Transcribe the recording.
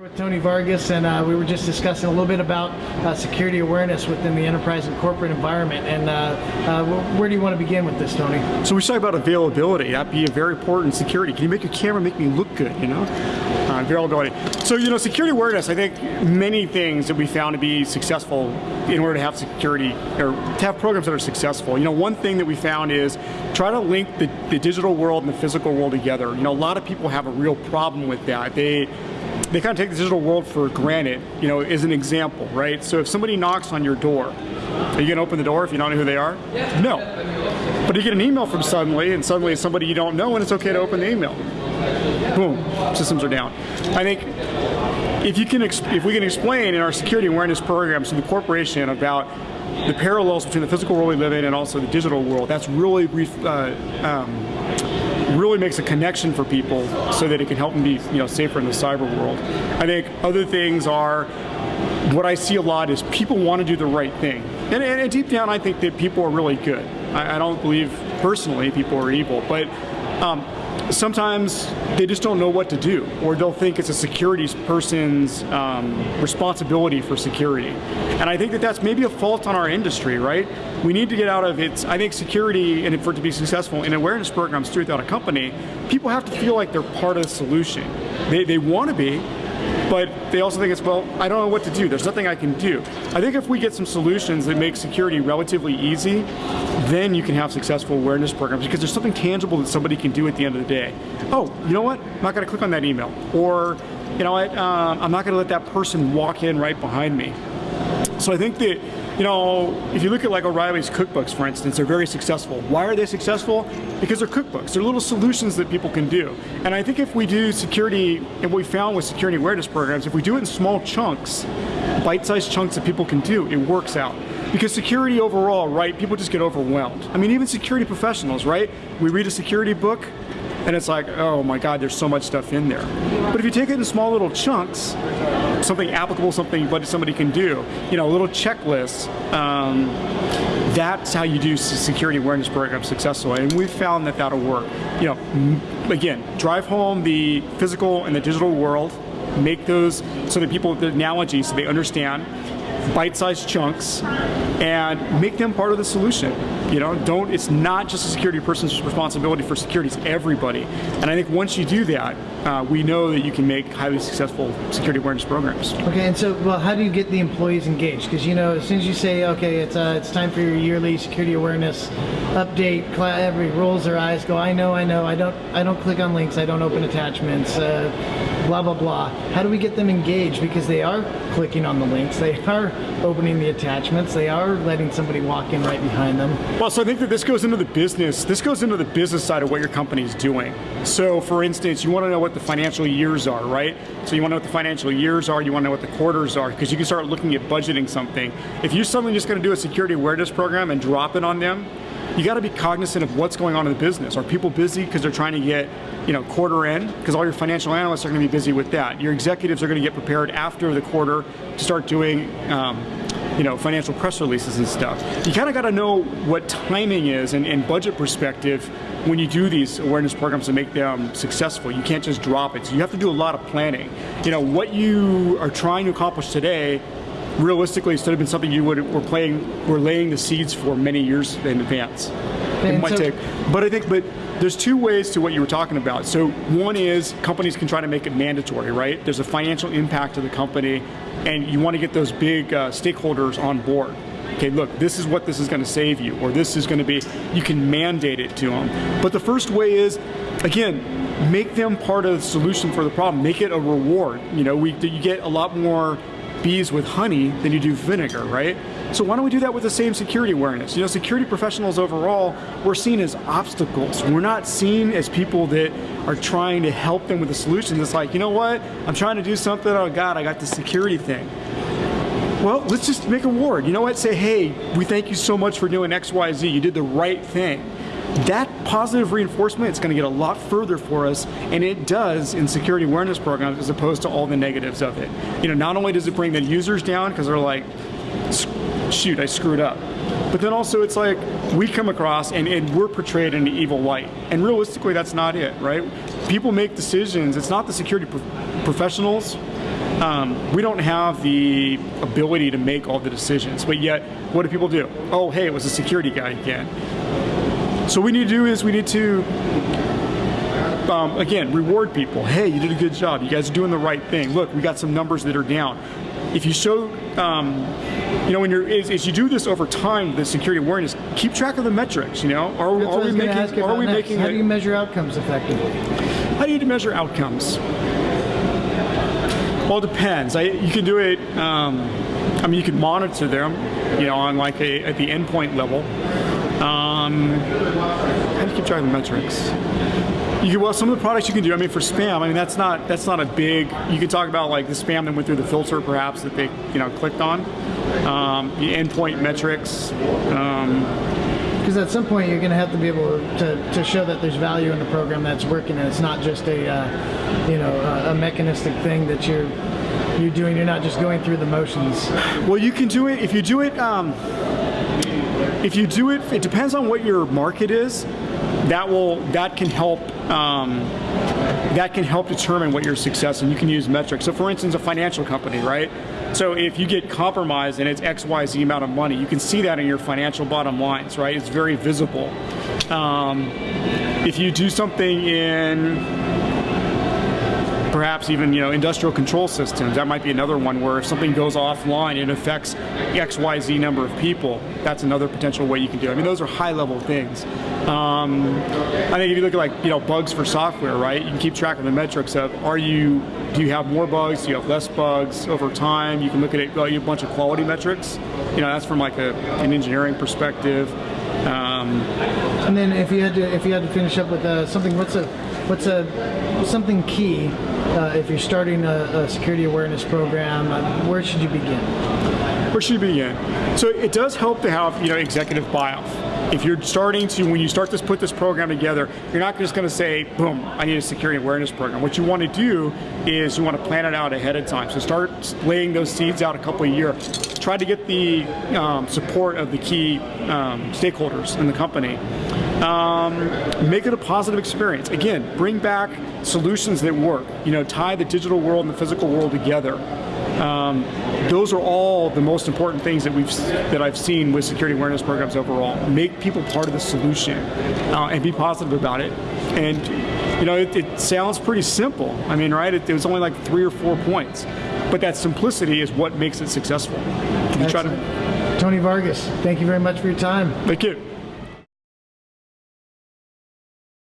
With Tony Vargas, and uh, we were just discussing a little bit about uh, security awareness within the enterprise and corporate environment. And uh, uh where do you want to begin with this, Tony? So we talk about availability. That'd be a very important security. Can you make your camera make me look good? You know, uh, availability. So you know, security awareness. I think many things that we found to be successful in order to have security or to have programs that are successful. You know, one thing that we found is try to link the, the digital world and the physical world together. You know, a lot of people have a real problem with that. They they kind of take the digital world for granted, you know, as an example, right? So if somebody knocks on your door, are you gonna open the door if you don't know who they are? No. But you get an email from suddenly, and suddenly it's somebody you don't know, and it's okay to open the email. Boom, systems are down. I think if you can, if we can explain in our security awareness programs to the corporation about the parallels between the physical world we live in and also the digital world, that's really uh, um, really makes a connection for people so that it can help them be you know safer in the cyber world. I think other things are what I see a lot is people want to do the right thing. And, and deep down, I think that people are really good. I, I don't believe personally people are evil, but um, sometimes they just don't know what to do, or they'll think it's a security person's um, responsibility for security. And I think that that's maybe a fault on our industry, right? We need to get out of it. I think security, and for it to be successful in awareness programs throughout a company, people have to feel like they're part of the solution. They, they want to be, but they also think it's, well, I don't know what to do. There's nothing I can do. I think if we get some solutions that make security relatively easy, then you can have successful awareness programs because there's something tangible that somebody can do at the end of the day. Oh, you know what? I'm not going to click on that email. Or, you know what? Um, I'm not going to let that person walk in right behind me. So I think that you know, if you look at like O'Reilly's cookbooks, for instance, they're very successful. Why are they successful? Because they're cookbooks. They're little solutions that people can do. And I think if we do security, and what we found with security awareness programs, if we do it in small chunks, bite-sized chunks that people can do, it works out. Because security overall, right, people just get overwhelmed. I mean, even security professionals, right? We read a security book, and it's like, oh my God, there's so much stuff in there. But if you take it in small little chunks, something applicable, something what somebody can do, you know, a little checklist, um, that's how you do security awareness programs successfully. And we've found that that'll work. You know, again, drive home the physical and the digital world, make those so that people, the analogy, so they understand, bite-sized chunks, and make them part of the solution. You know, don't, it's not just a security person's responsibility for security, it's everybody. And I think once you do that, uh, we know that you can make highly successful security awareness programs. Okay, and so, well, how do you get the employees engaged? Because, you know, as soon as you say, okay, it's, uh, it's time for your yearly security awareness update, every rolls their eyes, go, I know, I know, I don't, I don't click on links, I don't open attachments, uh, blah, blah, blah. How do we get them engaged? Because they are clicking on the links, they are opening the attachments, they are letting somebody walk in right behind them. Well, so I think that this goes into the business, this goes into the business side of what your company is doing. So for instance, you want to know what the financial years are, right? So you want to know what the financial years are, you want to know what the quarters are, because you can start looking at budgeting something. If you're suddenly just going to do a security awareness program and drop it on them, you got to be cognizant of what's going on in the business. Are people busy because they're trying to get, you know, quarter end? Because all your financial analysts are going to be busy with that. Your executives are going to get prepared after the quarter to start doing um, you know, financial press releases and stuff. You kind of got to know what timing is and, and, budget perspective when you do these awareness programs to make them successful. You can't just drop it. So you have to do a lot of planning. You know, what you are trying to accomplish today realistically it should have been something you would were playing were laying the seeds for many years in advance. And it might so, take, but I think, but there's two ways to what you were talking about. So one is companies can try to make it mandatory, right? There's a financial impact to the company and you want to get those big uh, stakeholders on board. Okay, look, this is what this is going to save you, or this is going to be, you can mandate it to them. But the first way is, again, make them part of the solution for the problem. Make it a reward. You know, we, you get a lot more bees with honey than you do vinegar, right? So why don't we do that with the same security awareness? You know, security professionals overall, we're seen as obstacles. We're not seen as people that are trying to help them with the solution. It's like, you know what? I'm trying to do something, oh God, I got the security thing. Well, let's just make a ward. You know what? Say, hey, we thank you so much for doing X, Y, Z. You did the right thing that positive reinforcement is going to get a lot further for us, and it does in security awareness programs as opposed to all the negatives of it. You know, not only does it bring the users down because they're like, shoot, I screwed up, but then also it's like we come across and, and we're portrayed in an evil light, and realistically that's not it, right? People make decisions. It's not the security pro professionals um, we don't have the ability to make all the decisions. But yet, what do people do? Oh, hey, it was a security guy again. So what we need to do is we need to um, again, reward people. Hey, you did a good job. You guys are doing the right thing. Look, we got some numbers that are down. If you show, um, you know, when you're as, as, you do this over time, the security awareness, keep track of the metrics. You know, are, are we making? Are we next. making? How do you measure outcomes effectively? How do you measure outcomes? Well, it depends. I, you can do it. Um, I mean, you can monitor them, you know, on like a at the endpoint level. Um, how do you keep track of the metrics? You can, well, some of the products you can do. I mean, for spam, I mean that's not that's not a big. You could talk about like the spam that went through the filter, perhaps that they you know clicked on, um, the endpoint metrics. Um, because at some point you're going to have to be able to, to show that there's value in the program that's working and it's not just a uh, you know a, a, mechanistic thing that you're you're doing you're not just going through the motions well you can do it if you do it um, if you do it it depends on what your market is that will that can help um, that can help determine what your success and you can use metrics. So for instance, a financial company, right? So if you get compromised and it's X, Y, Z amount of money, you can see that in your financial bottom lines, right? It's very visible. Um, if you do something in perhaps even you know industrial control systems. That might be another one where if something goes offline, it affects X, Y, Z number of people. That's another potential way you can do. it. I mean, those are high level things. Um, I think if you look at like you know bugs for software, right? You can keep track of the metrics of are you do you have more bugs? Do you have less bugs over time? You can look at it like a bunch of quality metrics. You know, that's from like a, an engineering perspective. Um, and then if you had to if you had to finish up with uh, something, what's a what's a something key uh, if you're starting a, a, security awareness program? Uh, where should you begin? Where should you begin? So it does help to have you know executive buy-off. If you're starting to, when you start to put this program together, you're not just going to say, boom, I need a security awareness program. What you want to do is you want to plan it out ahead of time. So start laying those seeds out a couple of years. Try to get the um, support of the key um, stakeholders in the company um, make it a positive experience. Again, bring back solutions that work. You know, tie the digital world and the physical world together. Um, those are all the most important things that we've that I've seen with security awareness programs overall. Make people part of the solution uh, and be positive about it. And you know, it, it sounds pretty simple. I mean, right? It, it, was only like three or four points, but that simplicity is what makes it successful. Tony Vargas, thank you very much for your time. Thank you.